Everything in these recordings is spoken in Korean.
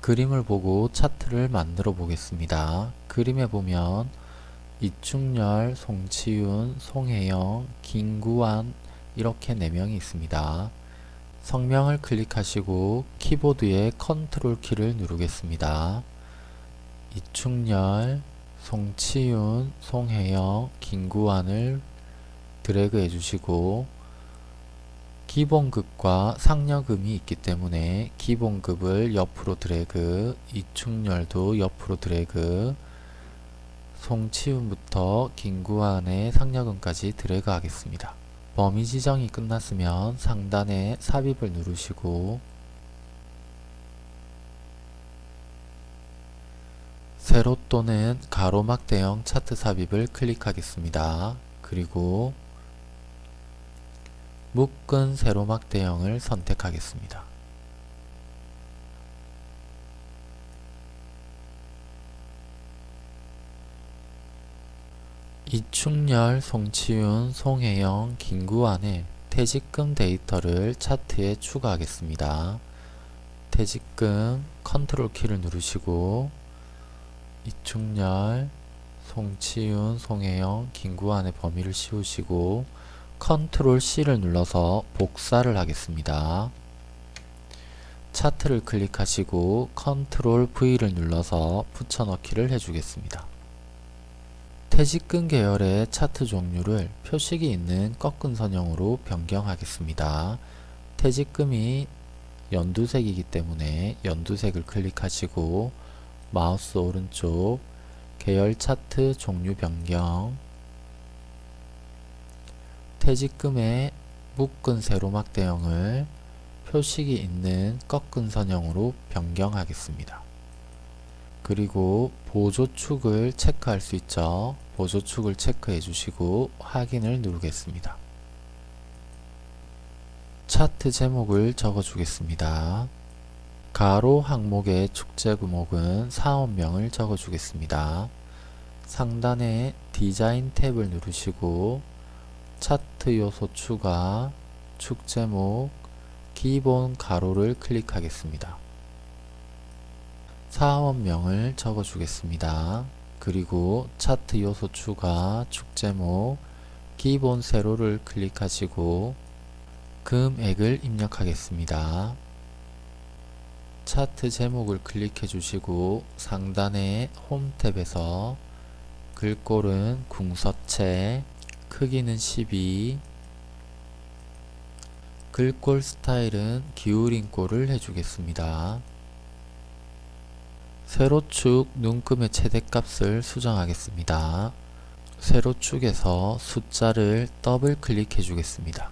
그림을 보고 차트를 만들어 보겠습니다. 그림에 보면 이충렬, 송치윤, 송혜영, 김구환 이렇게 4명이 있습니다. 성명을 클릭하시고 키보드의 컨트롤 키를 누르겠습니다. 이충렬, 송치윤, 송혜영, 김구환을 드래그 해주시고 기본급과 상여금이 있기 때문에 기본급을 옆으로 드래그, 이충렬도 옆으로 드래그, 송치훈부터 김구환의 상여금까지 드래그 하겠습니다. 범위 지정이 끝났으면 상단에 삽입을 누르시고 세로 또는 가로막 대형 차트 삽입을 클릭하겠습니다. 그리고 묶은 세로막 대형을 선택하겠습니다. 이충렬, 송치윤, 송혜영, 김구환의 퇴직금 데이터를 차트에 추가하겠습니다. 퇴직금 컨트롤 키를 누르시고 이충렬, 송치윤, 송혜영, 김구환의 범위를 씌우시고 control C를 눌러서 복사를 하겠습니다. 차트를 클릭하시고 control V를 눌러서 붙여넣기를 해주겠습니다. 퇴직금 계열의 차트 종류를 표식이 있는 꺾은 선형으로 변경하겠습니다. 퇴직금이 연두색이기 때문에 연두색을 클릭하시고 마우스 오른쪽 계열 차트 종류 변경 퇴직금의 묶은 세로막 대형을 표식이 있는 꺾은 선형으로 변경하겠습니다. 그리고 보조축을 체크할 수 있죠. 보조축을 체크해 주시고 확인을 누르겠습니다. 차트 제목을 적어 주겠습니다. 가로 항목의 축제 구목은 사원명을 적어 주겠습니다. 상단에 디자인 탭을 누르시고 차트 요소 추가, 축 제목, 기본 가로를 클릭하겠습니다. 사원명을 적어 주겠습니다. 그리고 차트 요소 추가, 축 제목, 기본 세로를 클릭하시고 금액을 입력하겠습니다. 차트 제목을 클릭해 주시고 상단의 홈 탭에서 글꼴은 궁서체, 크기는 12, 글꼴 스타일은 기울인 꼴을 해주겠습니다. 세로축 눈금의 최대값을 수정하겠습니다. 세로축에서 숫자를 더블 클릭해 주겠습니다.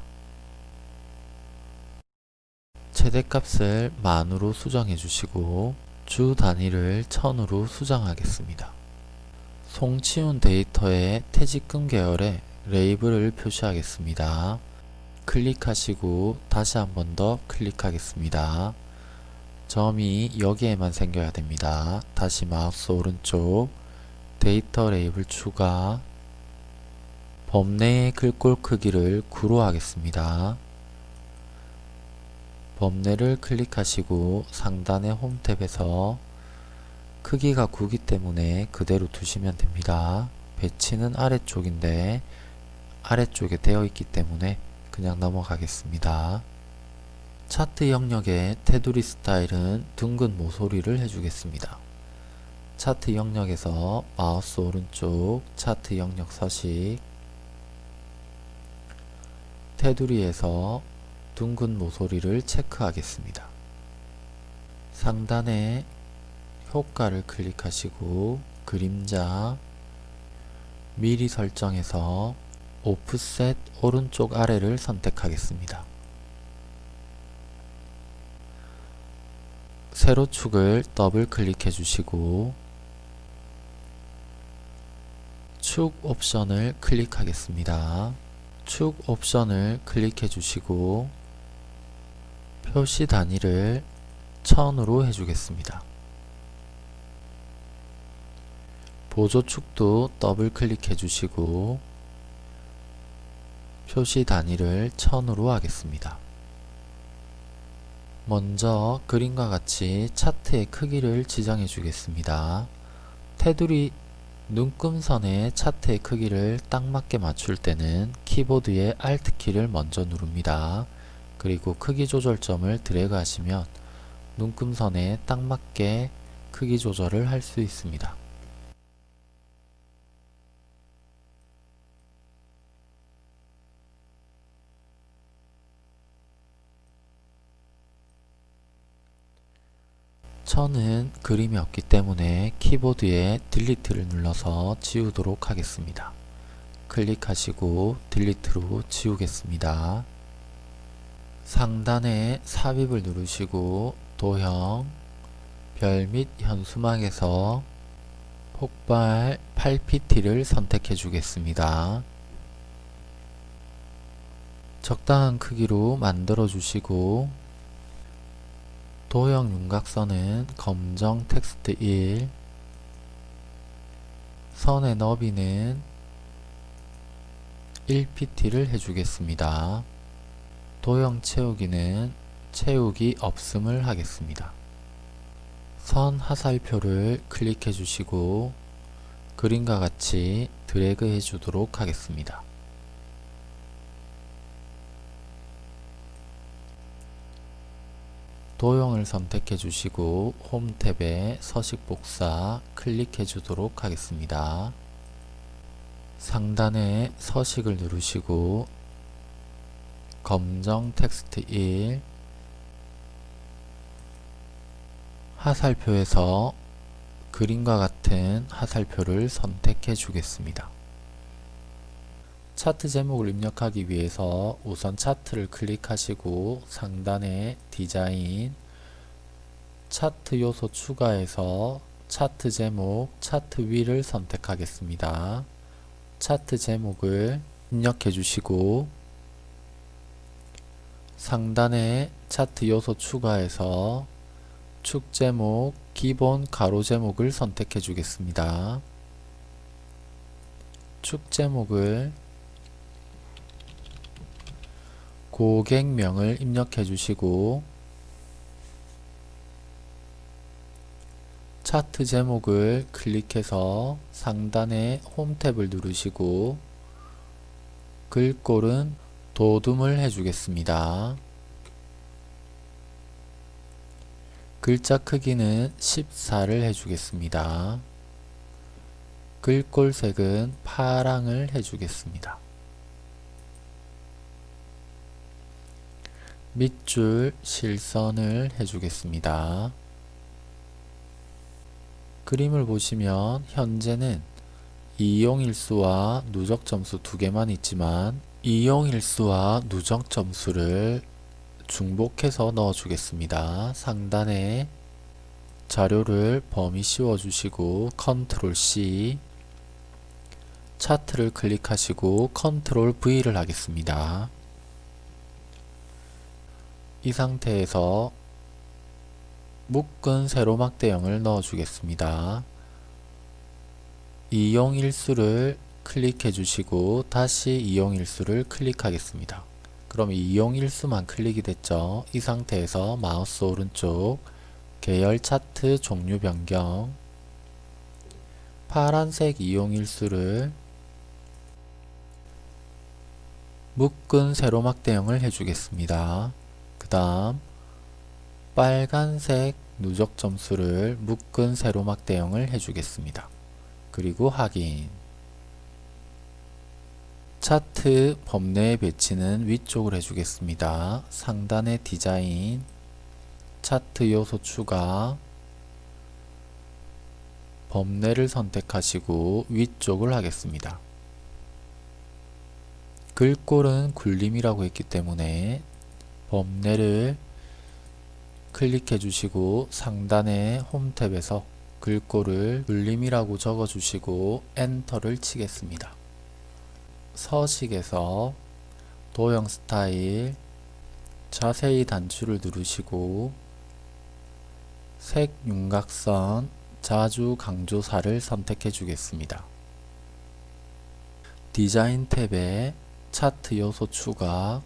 최대값을 만으로 수정해 주시고 주 단위를 천으로 수정하겠습니다. 송치윤 데이터의 퇴직금 계열에 레이블을 표시하겠습니다. 클릭하시고 다시 한 번 더 클릭하겠습니다. 점이 여기에만 생겨야 됩니다. 다시 마우스 오른쪽 데이터 레이블 추가 범례의 글꼴 크기를 9로 하겠습니다. 범례를 클릭하시고 상단의 home tab에서 크기가 9기 때문에 그대로 두시면 됩니다. 배치는 아래쪽인데 아래쪽에 되어 있기 때문에 그냥 넘어가겠습니다. 차트 영역의 테두리 스타일은 둥근 모서리를 해주겠습니다. 차트 영역에서 마우스 오른쪽 차트 영역 서식 테두리에서 둥근 모서리를 체크하겠습니다. 상단에 효과를 클릭하시고 그림자 미리 설정해서 오프셋 오른쪽 아래를 선택하겠습니다. 세로축을 더블 클릭해 주시고 축 옵션을 클릭하겠습니다. 축 옵션을 클릭해 주시고 표시 단위를 1000으로 해주겠습니다. 보조축도 더블 클릭해 주시고 표시 단위를 1000으로 하겠습니다. 먼저 그림과 같이 차트의 크기를 지정해 주겠습니다. 테두리 눈금선의 차트의 크기를 딱 맞게 맞출 때는 키보드의 Alt키를 먼저 누릅니다. 그리고 크기 조절점을 드래그 하시면 눈금선에 딱 맞게 크기 조절을 할 수 있습니다. 천은 그림이 없기 때문에 키보드에 딜리트를 눌러서 지우도록 하겠습니다. 클릭하시고 딜리트로 지우겠습니다. 상단에 삽입을 누르시고 도형, 별 및 현수막에서 폭발 8pt를 선택해 주겠습니다. 적당한 크기로 만들어 주시고 도형 윤곽선은 검정 텍스트 1 선의 너비는 1pt를 해주겠습니다. 도형 채우기는 채우기 없음을 하겠습니다. 선 하살표를 클릭해 주시고 그림과 같이 드래그 해 주도록 하겠습니다. 도형을 선택해 주시고 홈 탭에 서식 복사 클릭해 주도록 하겠습니다. 상단에 서식을 누르시고 검정 텍스트 1 하살표에서 그림과 같은 하살표를 선택해 주겠습니다. 차트 제목을 입력하기 위해서 우선 차트를 클릭하시고 상단에 디자인 차트 요소 추가해서 차트 제목 차트 위를 선택하겠습니다. 차트 제목을 입력해 주시고 상단에 차트 요소 추가해서 축 제목 기본 가로 제목을 선택해 주겠습니다. 축 제목을 고객명을 입력해 주시고 차트 제목을 클릭해서 상단에 홈 탭을 누르시고 글꼴은 도둠을 해주겠습니다. 글자 크기는 14를 해주겠습니다. 글꼴색은 파랑을 해주겠습니다. 밑줄 실선을 해주겠습니다. 그림을 보시면 현재는 이용일수와 누적점수 두 개만 있지만 이용일수와 누적점수를 중복해서 넣어주겠습니다. 상단에 자료를 범위 씌워주시고 control C 차트를 클릭하시고 control V를 하겠습니다. 이 상태에서 묶은 세로막대형을 넣어 주겠습니다. 이용일수를 클릭해 주시고 다시 이용일수를 클릭하겠습니다. 그럼 이용일수만 클릭이 됐죠. 이 상태에서 마우스 오른쪽 계열 차트 종류 변경 파란색 이용일수를 묶은 세로막대형을 해주겠습니다. 그 다음 빨간색 누적 점수를 묶은 세로막 대형을 해주겠습니다. 그리고 확인 차트 범내의 배치는 위쪽을 해주겠습니다. 상단의 디자인 차트 요소 추가 범내를 선택하시고 위쪽을 하겠습니다. 글꼴은 굴림이라고 했기 때문에 범례를 클릭해 주시고 상단의 홈 탭에서 글꼴을 눌림이라고 적어 주시고 엔터를 치겠습니다. 서식에서 도형 스타일 자세히 단추를 누르시고 색 윤곽선 자주 강조사를 선택해 주겠습니다. 디자인 탭에 차트 요소 추가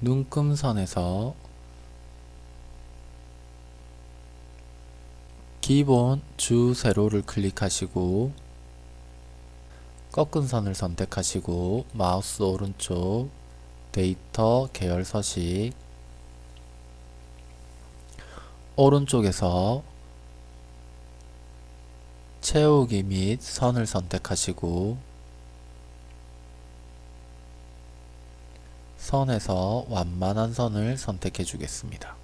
눈금선에서 기본 주 세로를 클릭하시고 꺾은 선을 선택하시고 마우스 오른쪽 데이터 계열 서식 오른쪽에서 채우기 및 선을 선택하시고 선에서 완만한 선을 선택해 주겠습니다.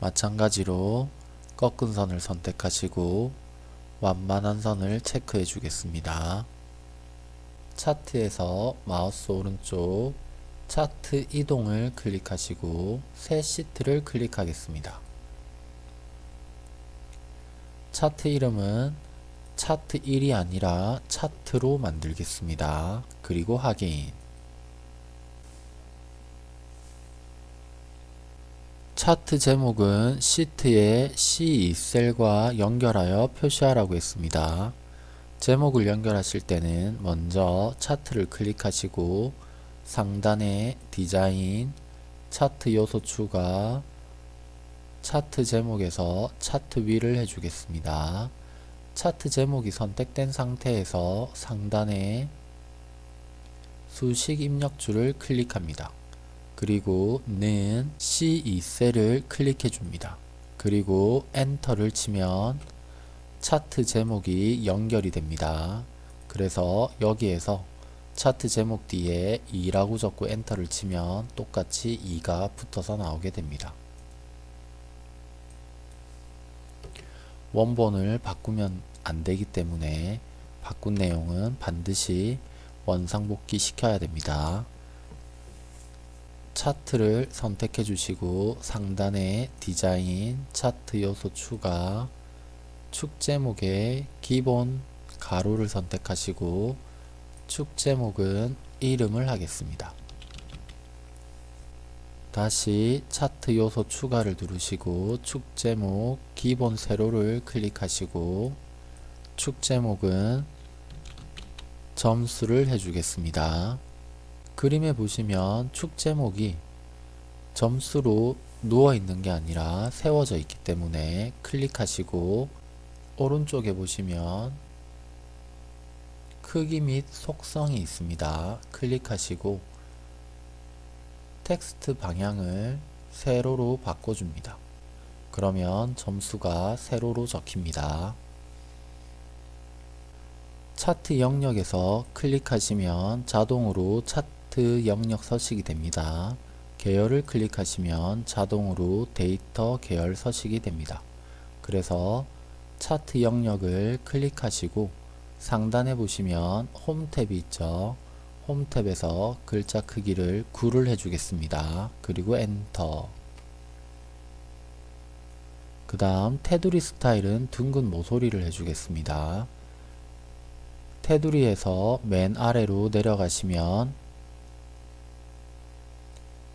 마찬가지로 꺾은 선을 선택하시고 완만한 선을 체크해 주겠습니다. 차트에서 마우스 오른쪽 차트 이동을 클릭하시고 새 시트를 클릭하겠습니다. 차트 이름은 차트 1이 아니라 차트로 만들겠습니다. 그리고 확인 차트 제목은 시트의 C2셀과 연결하여 표시하라고 했습니다. 제목을 연결하실 때는 먼저 차트를 클릭하시고 상단에 디자인, 차트 요소 추가, 차트 제목에서 차트 위를 해주겠습니다. 차트 제목이 선택된 상태에서 상단에 수식 입력줄을 클릭합니다. 그리고 는 C2셀을 클릭해 줍니다. 그리고 엔터를 치면 차트 제목이 연결이 됩니다. 그래서 여기에서 차트 제목 뒤에 2라고 적고 엔터를 치면 똑같이 2가 붙어서 나오게 됩니다. 원본을 바꾸면 안되기 때문에 바꾼 내용은 반드시 원상복귀 시켜야 됩니다. 차트를 선택해 주시고 상단에 디자인, 차트 요소 추가, 축 제목에 기본 가로를 선택하시고 축 제목은 이름을 하겠습니다. 다시 차트 요소 추가를 누르시고 축 제목 기본 세로를 클릭하시고 축 제목은 점수를 해주겠습니다. 그림에 보시면 축 제목이 점수로 누워 있는 게 아니라 세워져 있기 때문에 클릭하시고 오른쪽에 보시면 크기 및 속성이 있습니다. 클릭하시고 텍스트 방향을 세로로 바꿔줍니다. 그러면 점수가 세로로 적힙니다. 차트 영역에서 클릭하시면 자동으로 차트 차트 영역 서식이 됩니다. 계열을 클릭하시면 자동으로 데이터 계열 서식이 됩니다. 그래서 차트 영역을 클릭하시고 상단에 보시면 home tab이 있죠. home tab에서 글자 크기를 9를 해주겠습니다. 그리고 엔터 그 다음 테두리 스타일은 둥근 모서리를 해주겠습니다. 테두리에서 맨 아래로 내려가시면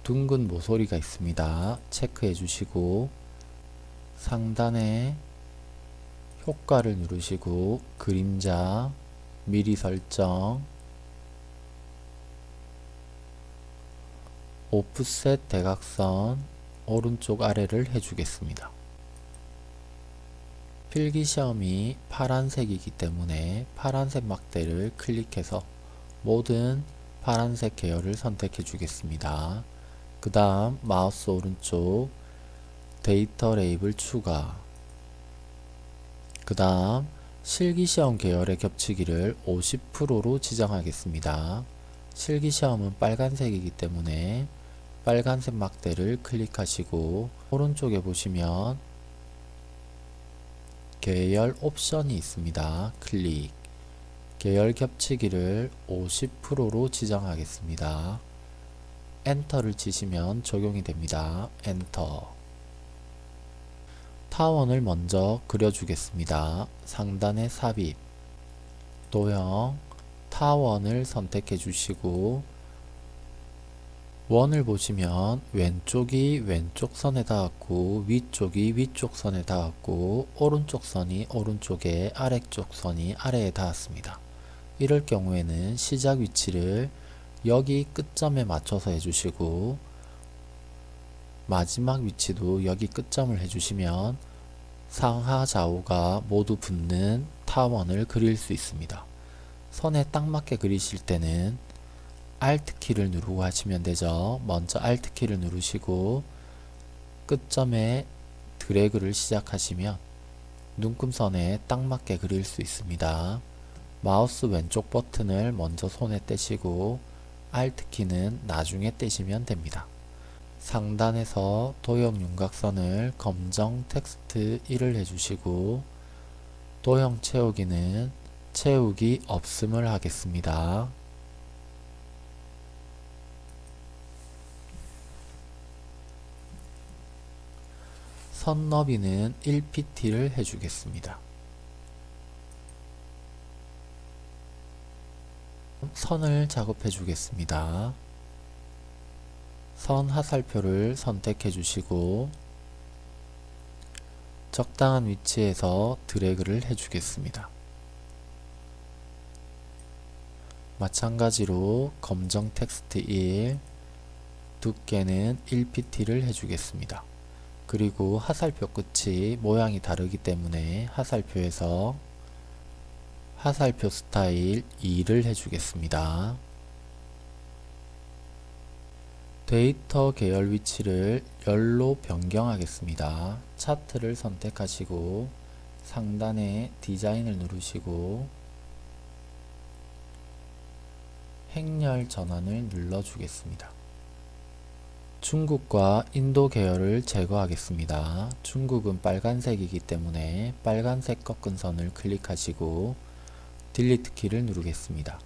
둥근 모서리가 있습니다. 체크해 주시고 상단에 효과를 누르시고 그림자 미리 설정 offset 대각선 오른쪽 아래를 해주겠습니다. 필기시험이 파란색이기 때문에 파란색 막대를 클릭해서 모든 파란색 계열을 선택해 주겠습니다. 그 다음 마우스 오른쪽 데이터 레이블 추가 그 다음 실기시험 계열의 겹치기를 50%로 지정하겠습니다. 실기시험은 빨간색이기 때문에 빨간색 막대를 클릭하시고 오른쪽에 보시면 계열 옵션이 있습니다. 클릭 계열 겹치기를 50%로 지정하겠습니다. 엔터를 치시면 적용이 됩니다. 엔터 타원을 먼저 그려주겠습니다. 상단에 삽입 도형 타원을 선택해 주시고 원을 보시면 왼쪽이 왼쪽 선에 닿았고 위쪽이 위쪽 선에 닿았고 오른쪽 선이 오른쪽에 아래쪽 선이 아래에 닿았습니다. 이럴 경우에는 시작 위치를 여기 끝점에 맞춰서 해주시고 마지막 위치도 여기 끝점을 해주시면 상하 좌우가 모두 붙는 타원을 그릴 수 있습니다. 선에 딱 맞게 그리실 때는 Alt 키를 누르고 하시면 되죠. 먼저 Alt 키를 누르시고 끝점에 드래그를 시작하시면 눈금선에 딱 맞게 그릴 수 있습니다. 마우스 왼쪽 버튼을 먼저 손에 떼시고 Alt 키는 나중에 떼시면 됩니다. 상단에서 도형 윤곽선을 검정 텍스트 1을 해주시고 도형 채우기는 채우기 없음을 하겠습니다. 선 너비는 1pt를 해주겠습니다. 선을 작업해 주겠습니다. 선 하살표를 선택해 주시고 적당한 위치에서 드래그를 해 주겠습니다. 마찬가지로 검정 텍스트 1 두께는 1pt를 해주겠습니다. 그리고 하살표 끝이 모양이 다르기 때문에 하살표에서 하살표 스타일 2를 해주겠습니다. 데이터 계열 위치를 열로 변경하겠습니다. 차트를 선택하시고 상단에 디자인을 누르시고 행렬 전환을 눌러주겠습니다. 중국과 인도 계열을 제거하겠습니다. 중국은 빨간색이기 때문에 빨간색 꺾은 선을 클릭하시고 delete 키를 누르겠습니다.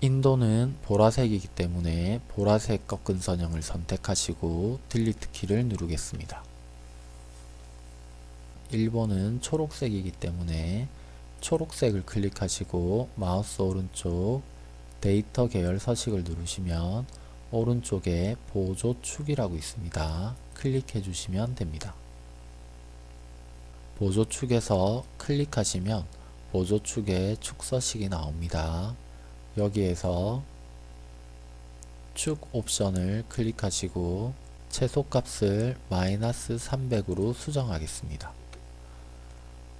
인도는 보라색이기 때문에 보라색 꺾은 선형을 선택하시고 delete 키를 누르겠습니다. 일본은 초록색이기 때문에 초록색을 클릭하시고 마우스 오른쪽 데이터 계열 서식을 누르시면 오른쪽에 보조축이라고 있습니다. 클릭해 주시면 됩니다. 보조축에서 클릭하시면 보조축에 축서식이 나옵니다. 여기에서 축 옵션을 클릭하시고 최소값을 마이너스 300으로 수정하겠습니다.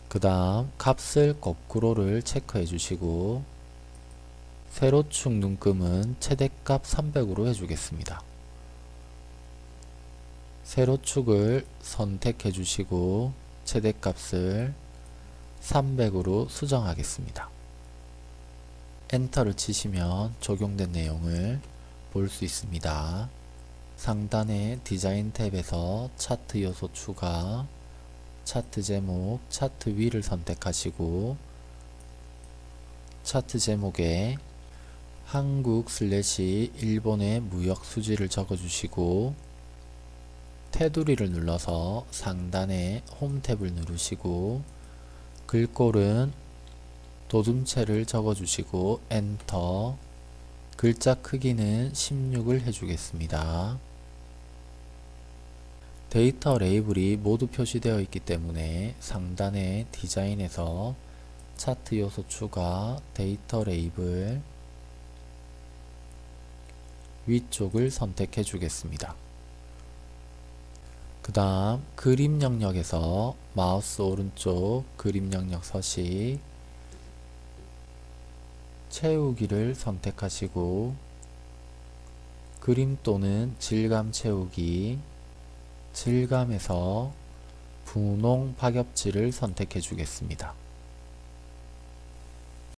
그 다음 값을 거꾸로를 체크해 주시고 세로축 눈금은 최대값 300으로 해주겠습니다. 세로축을 선택해 주시고 최대값을 300으로 수정하겠습니다. enter를 치시면 적용된 내용을 볼 수 있습니다. 상단의 디자인 tab에서 차트 요소 추가, 차트 제목, 차트 위를 선택하시고 차트 제목에 한국 slash 일본의 무역 수지를 적어주시고 테두리를 눌러서 상단에 home tab을 누르시고 글꼴은 돋움체를 적어주시고 엔터 글자 크기는 16을 해주겠습니다. 데이터 레이블이 모두 표시되어 있기 때문에 상단의 디자인에서 차트 요소 추가 데이터 레이블 위쪽을 선택해 주겠습니다. 그 다음 그림 영역에서 마우스 오른쪽 그림 영역 서식 채우기를 선택하시고 그림 또는 질감 채우기 질감에서 분홍 파겹지를 선택해 주겠습니다.